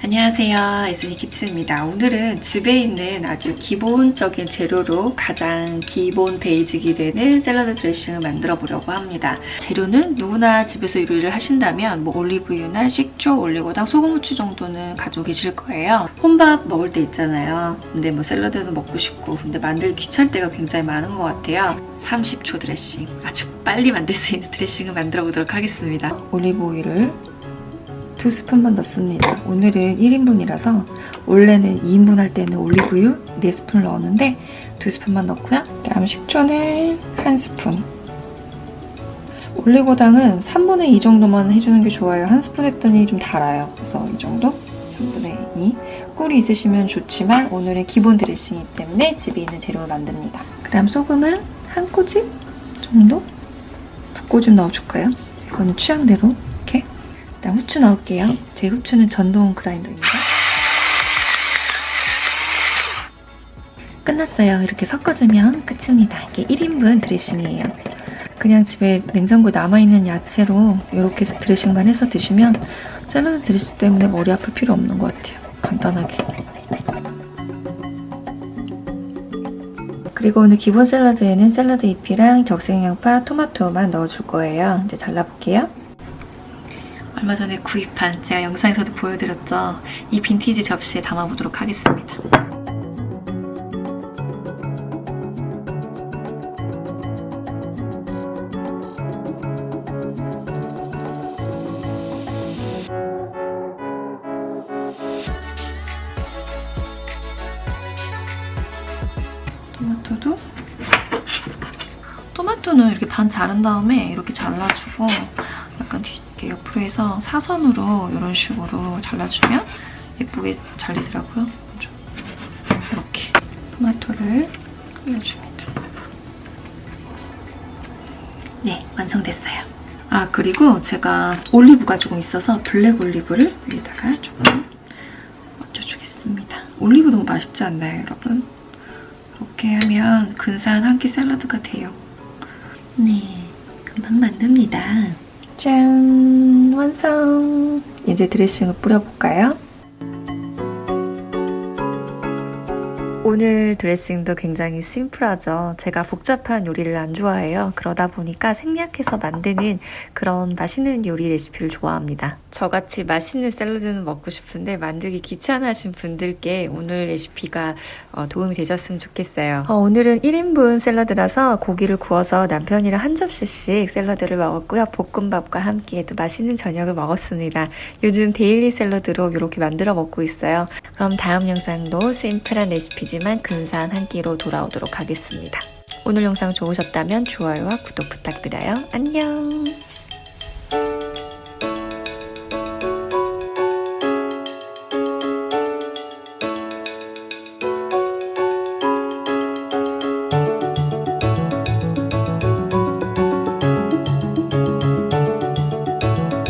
안녕하세요. 에스니 키친입니다. 오늘은 집에 있는 아주 기본적인 재료로 가장 기본 basic이 되는 샐러드 드레싱을 만들어 보려고 합니다. 재료는 누구나 집에서 요리를 하신다면 뭐 올리브유나 식초, 올리고당, 소금, 후추 정도는 가지고 계실 거예요. 혼밥 먹을 때 있잖아요. 근데 뭐 샐러드는 먹고 싶고 근데 만들기 귀찮을 때가 굉장히 많은 것 같아요. 30초 드레싱. 아주 빨리 만들 수 있는 드레싱을 만들어 보도록 하겠습니다. 올리브 오일을 두 스푼만 넣습니다. 오늘은 1인분이라서 원래는 2인분 할 때는 올리브유 4스푼 넣었는데 두 스푼만 넣고요. 다음 식초는 한 스푼. 올리고당은 3분의 2 정도만 해주는 게 좋아요. 한 스푼 했더니 좀 달아요. 그래서 이 정도? 3분의 2. 꿀이 있으시면 좋지만 오늘은 기본 드레싱이기 때문에 집에 있는 재료로 만듭니다. 그 다음 소금은 한 꼬집 정도? 두 꼬집 넣어줄까요? 이건 취향대로 일단 후추 넣을게요. 제 후추는 전동 그라인더입니다. 끝났어요. 이렇게 섞어주면 끝입니다. 이게 1인분 드레싱이에요. 그냥 집에 냉장고에 남아있는 야채로 이렇게 드레싱만 해서 드시면 샐러드 드레싱 때문에 머리 아플 필요 없는 것 같아요. 간단하게. 그리고 오늘 기본 샐러드에는 샐러드 잎이랑 적색양파, 토마토만 넣어줄 거예요. 이제 잘라볼게요. 얼마 전에 구입한 제가 영상에서도 보여드렸죠. 이 빈티지 접시에 담아보도록 하겠습니다. 토마토도 토마토는 이렇게 반 자른 다음에 이렇게 잘라주고 해서 사선으로 이런 식으로 잘라주면 예쁘게 잘리더라고요. 이렇게 토마토를 올려줍니다. 네, 완성됐어요. 아, 그리고 제가 올리브가 조금 있어서 블랙 올리브를 위에다가 조금 얹어주겠습니다. 올리브 너무 맛있지 않나요, 여러분? 이렇게 하면 근사한 한 끼 샐러드가 돼요. 네, 금방 만듭니다. 짠! 완성! 이제 드레싱을 뿌려볼까요? 오늘 드레싱도 굉장히 심플하죠. 제가 복잡한 요리를 안 좋아해요. 그러다 보니까 생략해서 만드는 그런 맛있는 요리 레시피를 좋아합니다. 저같이 맛있는 샐러드는 먹고 싶은데 만들기 귀찮으신 분들께 오늘 레시피가 어, 도움이 되셨으면 좋겠어요. 어, 오늘은 1인분 샐러드라서 고기를 구워서 남편이랑 한 접시씩 샐러드를 먹었고요. 볶음밥과 함께 또 맛있는 저녁을 먹었습니다. 요즘 데일리 샐러드로 이렇게 만들어 먹고 있어요. 그럼 다음 영상도 심플한 레시피지 하지만 근사한 한 끼로 돌아오도록 하겠습니다. 오늘 영상 좋으셨다면 좋아요와 구독 부탁드려요. 안녕!